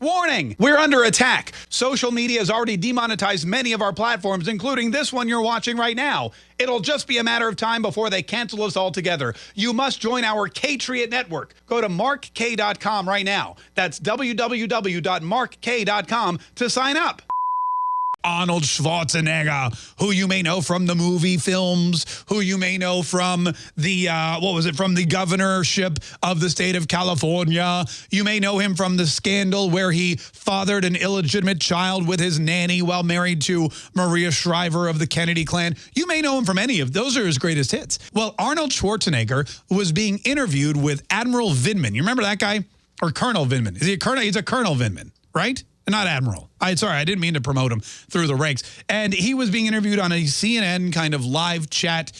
Warning, we're under attack. Social media has already demonetized many of our platforms, including this one you're watching right now. It'll just be a matter of time before they cancel us altogether. You must join our Katriot network. Go to markk.com right now. That's www.markk.com to sign up. Arnold Schwarzenegger, who you may know from the movie films, who you may know from the, uh, what was it, from the governorship of the state of California. You may know him from the scandal where he fathered an illegitimate child with his nanny while married to Maria Shriver of the Kennedy clan. You may know him from any of those are his greatest hits. Well, Arnold Schwarzenegger was being interviewed with Admiral Vindman. You remember that guy? Or Colonel Vindman. Is he a colonel? He's a Colonel Vindman, right? Not Admiral. I sorry, I didn't mean to promote him through the ranks. And he was being interviewed on a CNN kind of live chat.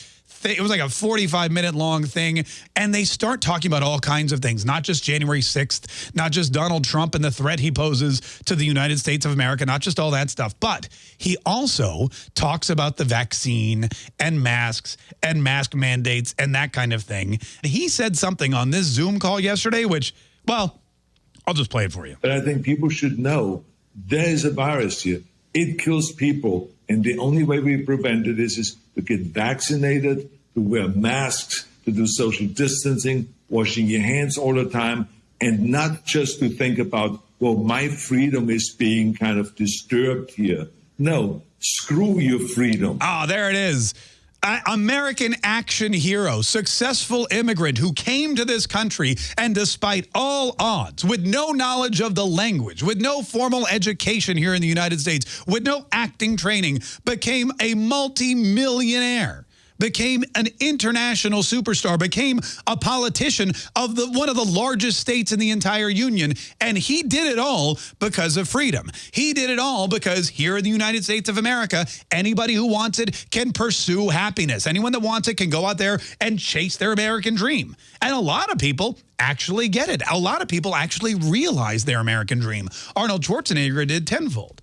It was like a 45 minute long thing. And they start talking about all kinds of things, not just January 6th, not just Donald Trump and the threat he poses to the United States of America, not just all that stuff. But he also talks about the vaccine and masks and mask mandates and that kind of thing. He said something on this Zoom call yesterday, which, well, I'll just play it for you. But I think people should know there is a virus here. It kills people. And the only way we prevent it is, is to get vaccinated, to wear masks, to do social distancing, washing your hands all the time, and not just to think about, well, my freedom is being kind of disturbed here. No, screw your freedom. Ah, oh, there it is. American action hero, successful immigrant who came to this country and despite all odds, with no knowledge of the language, with no formal education here in the United States, with no acting training, became a multi-millionaire became an international superstar, became a politician of the one of the largest states in the entire union. And he did it all because of freedom. He did it all because here in the United States of America, anybody who wants it can pursue happiness. Anyone that wants it can go out there and chase their American dream. And a lot of people actually get it. A lot of people actually realize their American dream. Arnold Schwarzenegger did tenfold.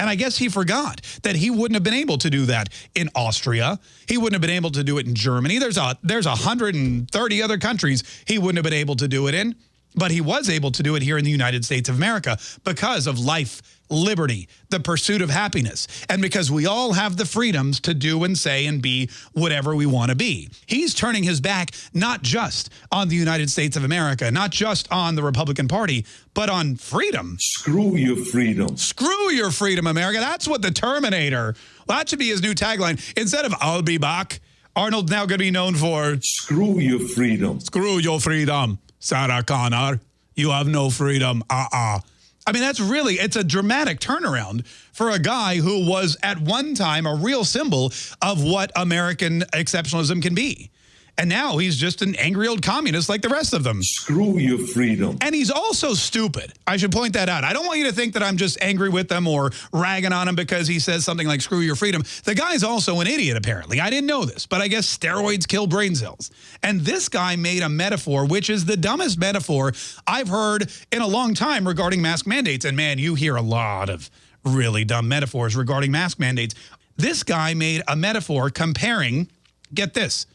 And I guess he forgot that he wouldn't have been able to do that in Austria. He wouldn't have been able to do it in Germany. There's a there's 130 other countries he wouldn't have been able to do it in. But he was able to do it here in the United States of America because of life, liberty, the pursuit of happiness, and because we all have the freedoms to do and say and be whatever we want to be. He's turning his back not just on the United States of America, not just on the Republican Party, but on freedom. Screw your freedom. Screw your freedom, America. That's what the Terminator, well, that should be his new tagline. Instead of I'll be back, Arnold's now going to be known for Screw your freedom. Screw your freedom. Sarah Connor, you have no freedom. Uh-uh. I mean, that's really, it's a dramatic turnaround for a guy who was at one time a real symbol of what American exceptionalism can be. And now he's just an angry old communist like the rest of them. Screw your freedom. And he's also stupid. I should point that out. I don't want you to think that I'm just angry with them or ragging on him because he says something like screw your freedom. The guy's also an idiot, apparently. I didn't know this, but I guess steroids kill brain cells. And this guy made a metaphor, which is the dumbest metaphor I've heard in a long time regarding mask mandates. And man, you hear a lot of really dumb metaphors regarding mask mandates. This guy made a metaphor comparing, get this,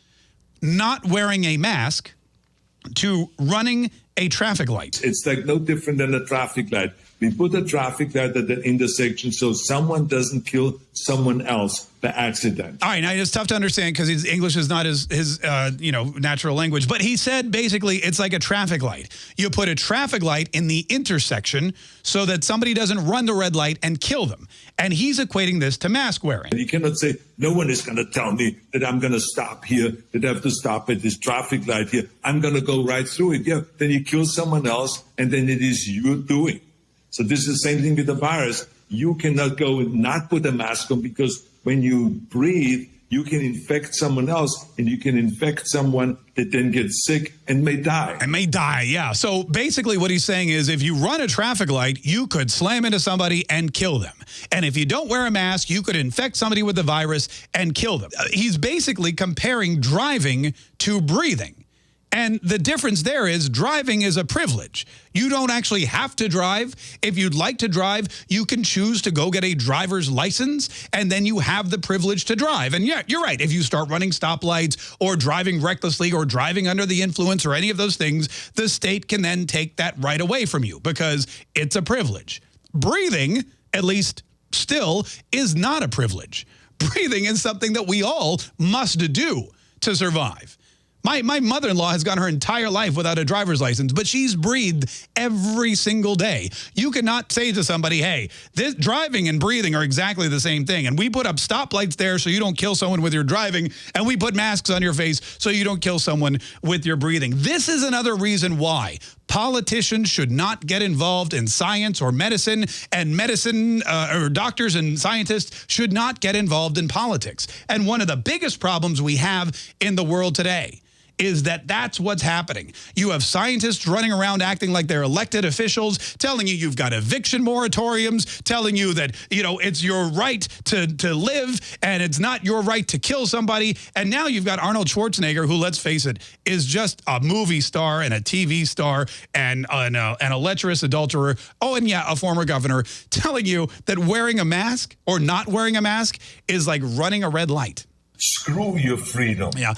not wearing a mask to running a traffic light. It's like no different than a traffic light. We put a traffic light at the intersection so someone doesn't kill someone else by accident. All right, now it's tough to understand because his English is not his, his uh, you know, natural language. But he said basically it's like a traffic light. You put a traffic light in the intersection so that somebody doesn't run the red light and kill them. And he's equating this to mask wearing. You cannot say, no one is going to tell me that I'm going to stop here, that I have to stop at this traffic light here. I'm going to go right through it. Yeah, then you kill someone else, and then it is your doing. So this is the same thing with the virus. You cannot go and not put a mask on because when you breathe, you can infect someone else and you can infect someone that then gets sick and may die. And may die, yeah. So basically what he's saying is if you run a traffic light, you could slam into somebody and kill them. And if you don't wear a mask, you could infect somebody with the virus and kill them. Uh, he's basically comparing driving to breathing. And the difference there is driving is a privilege. You don't actually have to drive. If you'd like to drive, you can choose to go get a driver's license, and then you have the privilege to drive. And yeah, you're right. If you start running stoplights or driving recklessly or driving under the influence or any of those things, the state can then take that right away from you because it's a privilege. Breathing, at least still, is not a privilege. Breathing is something that we all must do to survive. My, my mother-in-law has gone her entire life without a driver's license, but she's breathed every single day. You cannot say to somebody, hey, this driving and breathing are exactly the same thing. And we put up stoplights there so you don't kill someone with your driving, and we put masks on your face so you don't kill someone with your breathing. This is another reason why politicians should not get involved in science or medicine, and medicine uh, or doctors and scientists should not get involved in politics. And one of the biggest problems we have in the world today is that that's what's happening. You have scientists running around acting like they're elected officials, telling you you've got eviction moratoriums, telling you that, you know, it's your right to, to live and it's not your right to kill somebody. And now you've got Arnold Schwarzenegger, who, let's face it, is just a movie star and a TV star and an, uh, an lecherous adulterer. Oh, and yeah, a former governor telling you that wearing a mask or not wearing a mask is like running a red light. Screw your freedom. Yeah.